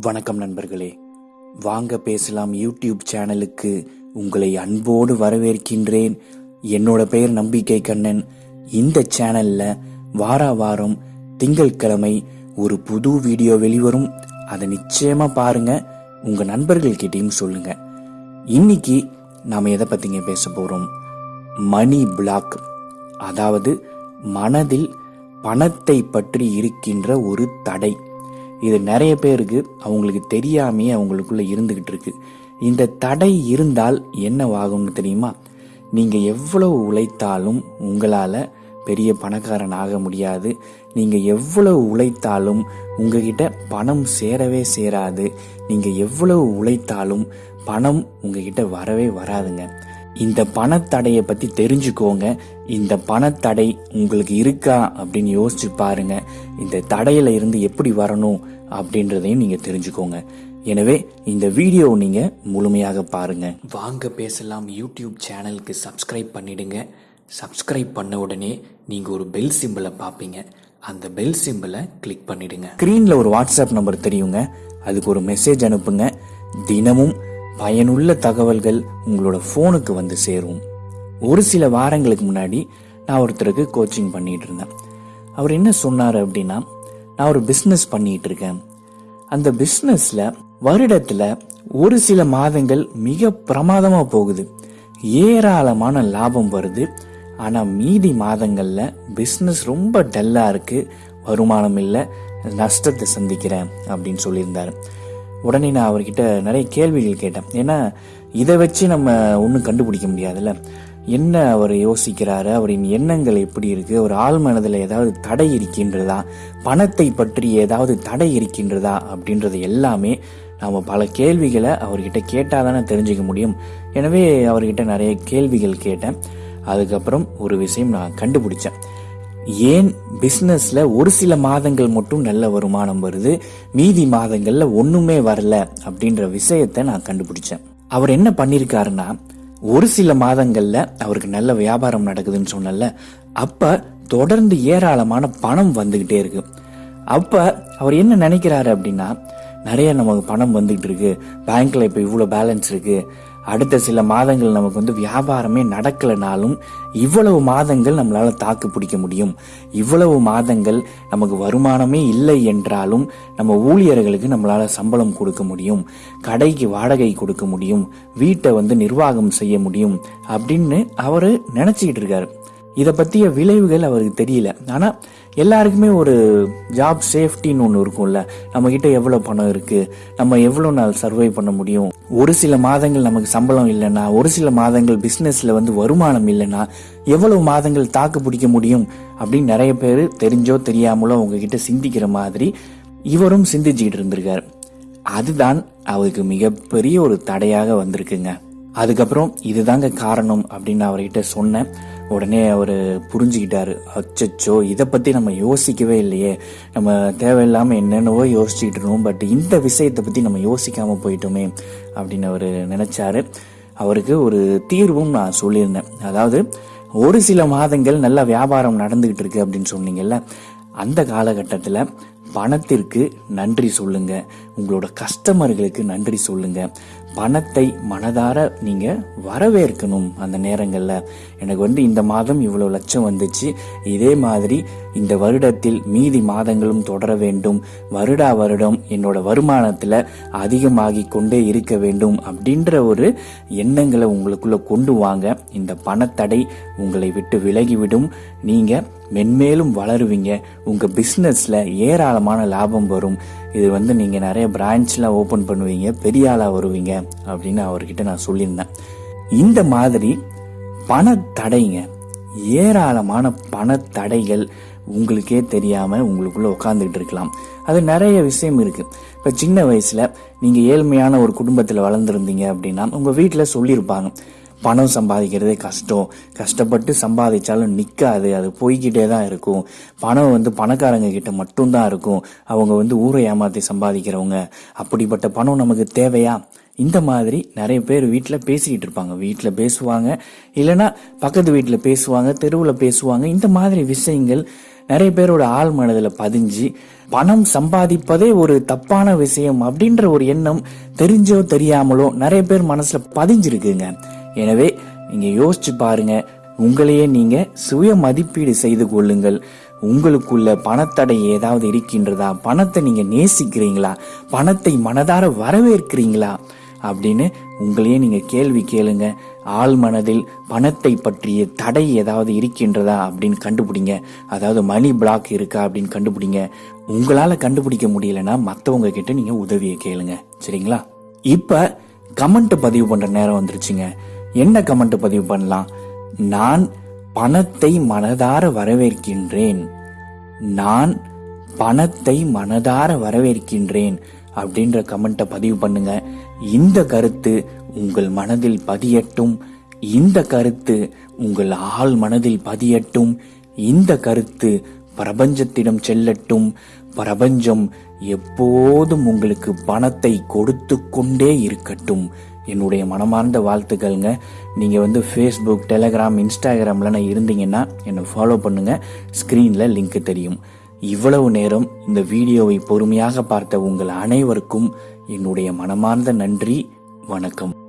வணக்கம் நண்பர்களே. வாங்க பேசலாம் யூடியூப் சேனலுக்கு உங்களை அன்போடு வரவேற்கின்றேன். என்னோட பெயர் நம்பிக்கை கண்ணன். இந்த சேனல்ல வார வாரம் திங்கட்கிழமை ஒரு புது வீடியோ வெளிவரும். அதை நிச்சயமா பாருங்க. உங்க நண்பர்கள்கிட்டையும் சொல்லுங்க. இன்னைக்கு நாம் எதை பத்திங்க பேச போறோம்? Money block. அதாவது மனதில் பணத்தை பற்றி இருக்கின்ற ஒரு தடை. இது நிறைய பேருக்கு அவங்களுக்கு தெரியாமையே அவங்களுக்குள்ள இருந்துகிட்டு இருக்கு இந்த தடை இருந்தால் என்னவாகும்னு தெரியுமா? நீங்க எவ்வளவு உழைத்தாலும் உங்களால பெரிய பணக்காரன் ஆக முடியாது. நீங்க எவ்வளவு உழைத்தாலும் உங்ககிட்ட பணம் சேரவே சேராது. நீங்க எவ்வளவு உழைத்தாலும் பணம் உங்ககிட்ட வரவே வராதுங்க. இந்த பணத்தடையை பத்தி தெரிஞ்சுக்கோங்க. இந்த பணத்தடை உங்களுக்கு இருக்கா அப்படின்னு யோசிச்சு பாருங்க. இந்த தடையில இருந்து எப்படி வரணும் அப்படின்றதையும் நீங்க தெரிஞ்சுக்கோங்க. எனவே இந்த வீடியோ நீங்க முழுமையாக பாருங்க. வாங்க பேசலாம். யூடியூப் சேனலுக்கு சப்ஸ்கிரைப் பண்ணிடுங்க. சப்ஸ்கிரைப் பண்ண உடனே நீங்க ஒரு பெல் சிம்பிளை பார்ப்பீங்க. அந்த பெல் சிம்பிளை கிளிக் பண்ணிடுங்க. ஸ்க்ரீனில் ஒரு வாட்ஸ்அப் நம்பர் தெரியுங்க. அதுக்கு ஒரு மெசேஜ் அனுப்புங்க. தினமும் பயனுள்ள தகவல்கள் உங்களோட ஃபோனுக்கு வந்து சேரும். ஒரு சில வாரங்களுக்கு முன்னாடி நான் ஒருத்தருக்கு கோச்சிங் பண்ணிட்டு இருந்தேன். அவர் என்ன சொன்னார் அப்படின்னா நான் ஒரு பிஸ்னஸ் பண்ணிட்டு இருக்கேன். அந்த பிஸ்னஸ்ல வருடத்துல ஒரு சில மாதங்கள் மிக பிரமாதமா போகுது. ஏராளமான லாபம் வருது. ஆனா மீதி மாதங்கள்ல பிஸ்னஸ் ரொம்ப டல்லா இருக்கு. வருமானம் இல்லை. நஷ்டத்தை சந்திக்கிறேன் அப்படின்னு சொல்லியிருந்தாரு. உடனே நான் அவர்கிட்ட நிறைய கேள்விகள் கேட்டேன். ஏன்னா இதை வச்சு நம்ம ஒன்றும் கண்டுபிடிக்க முடியாதுல்ல? என்ன அவர் யோசிக்கிறாரு? அவரின் எண்ணங்கள் எப்படி இருக்கு? ஒரு ஆள் மனதில் ஏதாவது தடை இருக்கின்றதா? பணத்தை பற்றி ஏதாவது தடை இருக்கின்றதா? அப்படின்றது எல்லாமே நாம் பல கேள்விகளை அவர்கிட்ட கேட்டால் தானே தெரிஞ்சுக்க முடியும். எனவே அவர்கிட்ட நிறைய கேள்விகள் கேட்டேன். அதுக்கப்புறம் ஒரு விஷயம் நான் கண்டுபிடிச்சேன். ஏன் பிஸ்னஸில் ஒரு சில மாதங்கள் மட்டும் நல்ல வருமானம் வருது மீதி மாதங்களில் ஒன்றுமே வரல அப்படின்ற விஷயத்தை நான் கண்டுபிடிச்சேன். அவர் என்ன பண்ணியிருக்காருன்னா ஒரு சில மாதங்களில் அவருக்கு நல்ல வியாபாரம் நடக்குதுன்னு சொன்னல அப்போ தொடர்ந்து ஏராளமான பணம் வந்துக்கிட்டே இருக்கு. அப்போ அவர் என்ன நினைக்கிறாரு அப்படின்னா நிறைய நமக்கு பணம் வந்துகிட்டு இருக்கு பேங்க்ல இப்போ இவ்வளோ பேலன்ஸ் இருக்குது அடுத்த சில மாதங்கள் நமக்கு வந்து வியாபாரமே நடக்கலைனாலும் இவ்வளவு மாதங்கள் நம்மளால தாக்கு பிடிக்க முடியும். இவ்வளவு மாதங்கள் நமக்கு வருமானமே இல்லை என்றாலும் நம்ம ஊழியர்களுக்கு நம்மளால சம்பளம் கொடுக்க முடியும். கடைக்கு வாடகை கொடுக்க முடியும். வீட்டை வந்து நிர்வாகம் செய்ய முடியும் அப்படின்னு அவரு நினைச்சுக்கிட்டு இருக்காரு. இதை பற்றிய விளைவுகள் அவருக்கு தெரியல. ஆனால் எல்லாருக்குமே ஒரு ஜாப் சேஃப்டின்னு ஒன்று இருக்கும்ல. நம்மக்கிட்ட எவ்வளோ பணம் இருக்குது நம்ம எவ்வளோ நாள் சர்வை பண்ண முடியும்? ஒரு சில மாதங்கள் நமக்கு சம்பளம் இல்லைன்னா ஒரு சில மாதங்கள் பிஸ்னஸில் வந்து வருமானம் இல்லைன்னா எவ்வளவு மாதங்கள் தாக்கு பிடிக்க முடியும் அப்படின்னு நிறைய பேர் தெரிஞ்சோ தெரியாமலோ உங்ககிட்ட சிந்திக்கிற மாதிரி இவரும் சிந்திச்சுக்கிட்டு இருந்திருக்காரு. அதுதான் அவருக்கு மிகப்பெரிய ஒரு தடையாக வந்திருக்குங்க. அதுக்கப்புறம் இதுதாங்க காரணம் அப்படின்னு அவர்கிட்ட சொன்னேன். உடனே அவர் புரிஞ்சுக்கிட்டாரு. அச்சச்சோ இதை பற்றி நம்ம யோசிக்கவே இல்லையே. நம்ம தேவையில்லாமல் என்னென்னவோ யோசிச்சுக்கிட்டு இருந்தோம் பட் இந்த விஷயத்தை பற்றி நம்ம யோசிக்காமல் போயிட்டோமே அப்படின்னு அவர் நினச்சாரு. அவருக்கு ஒரு தீர்வும் நான் சொல்லியிருந்தேன். அதாவது ஒரு சில மாதங்கள் நல்ல வியாபாரம் நடந்துக்கிட்டு இருக்கு அப்படின்னு சொன்னீங்கல்ல அந்த காலகட்டத்தில் பணத்திற்கு நன்றி சொல்லுங்க. உங்களோட கஸ்டமர்களுக்கு நன்றி சொல்லுங்க. பணத்தை மனதார நீங்க வரவேற்கணும் அந்த நேரங்களில். எனக்கு வந்து இந்த மாதம் இவ்வளவு லட்சம் வந்துச்சு. இதே மாதிரி இந்த வருடத்தில் மீதி மாதங்களும் தொடர வேண்டும். வருடா வருடம் என்னோட வருமானத்துல அதிகமாகி கொண்டே இருக்க வேண்டும் அப்படின்ற ஒரு எண்ணங்களை உங்களுக்குள்ள கொண்டு வாங்க. இந்த பணத்தடை உங்களை விட்டு விலகிவிடும். நீங்க மென்மேலும் வளருவீங்க. உங்க பிசினஸ்ல ஏராளமான லாபம் வரும். இது வந்து நீங்கள் நிறைய பிரான்ச்லாம் ஓப்பன் பண்ணுவீங்க பெரிய ஆளாக வருவீங்க அப்படின்னு அவர்கிட்ட நான் சொல்லியிருந்தேன். இந்த மாதிரி பணத்தடைங்க ஏராளமான பணத்தடைகள் உங்களுக்கே தெரியாமல் உங்களுக்குள்ளே உட்காந்துக்கிட்டு இருக்கலாம். அது நிறைய விஷயம் இருக்குது இப்போ சின்ன வயசில் நீங்கள் ஏழ்மையான ஒரு குடும்பத்தில் வளர்ந்துருந்தீங்க அப்படின்னா உங்கள் வீட்டில் சொல்லியிருப்பாங்க பணம் சம்பாதிக்கிறதே கஷ்டம். கஷ்டப்பட்டு சம்பாதிச்சாலும் நிற்காது அது போய்கிட்டே தான் இருக்கும். பணம் வந்து பணக்காரங்க கிட்ட மட்டும்தான் இருக்கும். அவங்க வந்து ஊரை ஏமாற்றி சம்பாதிக்கிறவங்க. அப்படிப்பட்ட பணம் நமக்கு தேவையா? இந்த மாதிரி நிறைய பேர் வீட்டில் பேசிக்கிட்டு இருப்பாங்க. வீட்டில் பேசுவாங்க. இல்லைன்னா பக்கத்து வீட்டில் பேசுவாங்க தெருவில் பேசுவாங்க. இந்த மாதிரி விஷயங்கள் நிறைய பேரோட ஆள் மனதில் பதிஞ்சு பணம் சம்பாதிப்பதே ஒரு தப்பான விஷயம் அப்படின்ற ஒரு எண்ணம் தெரிஞ்சோ தெரியாமலோ நிறைய பேர் மனசில் பதிஞ்சிருக்குங்க. எனவே நீங்க யோசிச்சு பாருங்க. உங்களையே நீங்க சுய மதிப்பீடு செய்து கொள்ளுங்கள். உங்களுக்குள்ள பணத்தடை ஏதாவது இருக்கின்றதா? பணத்தை நீங்க நேசிக்கிறீங்களா? பணத்தை மனதார வரவேற்கிறீங்களா? அப்படின்னு உங்களையே நீங்க கேள்வி கேளுங்க. ஆள் மனதில் பணத்தை பற்றிய தடை ஏதாவது இருக்கின்றதா? அப்படின்னு கண்டுபிடிங்க. அதாவது மணி பிளாக் இருக்கா? அப்படின்னு கண்டுபிடிங்க. உங்களால கண்டுபிடிக்க முடியலன்னா மற்றவங்க கிட்ட நீங்க உதவியை கேளுங்க. சரிங்களா? இப்ப கமெண்ட் பதிவு பண்ற நேரம் வந்துருச்சுங்க. என்ன கமெண்ட் பதிவு பண்ணலாம்? நான் பணத்தை மனதார வரவேற்கின்றேன். நான் பணத்தை மனதார வரவேற்கின்றேன் அப்படின்ற கமெண்ட்டை பதிவு பண்ணுங்க. இந்த கருத்து உங்கள் மனதில் பதியட்டும். இந்த கருத்து உங்கள் ஆள் மனதில் பதியட்டும். இந்த கருத்து பிரபஞ்சத்திடம் செல்லட்டும். பிரபஞ்சம் எப்போதும் உங்களுக்கு பணத்தை கொடுத்து கொண்டே இருக்கட்டும். என்னுடைய மனமார்ந்த வாழ்த்துக்கள்ங்க. நீங்கள் வந்து ஃபேஸ்புக் டெலகிராம் இன்ஸ்டாகிராம்ல நான் இருந்தீங்கன்னா என்னை ஃபாலோ பண்ணுங்கள் ஸ்க்ரீனில் லிங்க்கு தெரியும். இவ்வளவு நேரம் இந்த வீடியோவை பொறுமையாக பார்த்த உங்கள் அனைவருக்கும் என்னுடைய மனமார்ந்த நன்றி. வணக்கம்.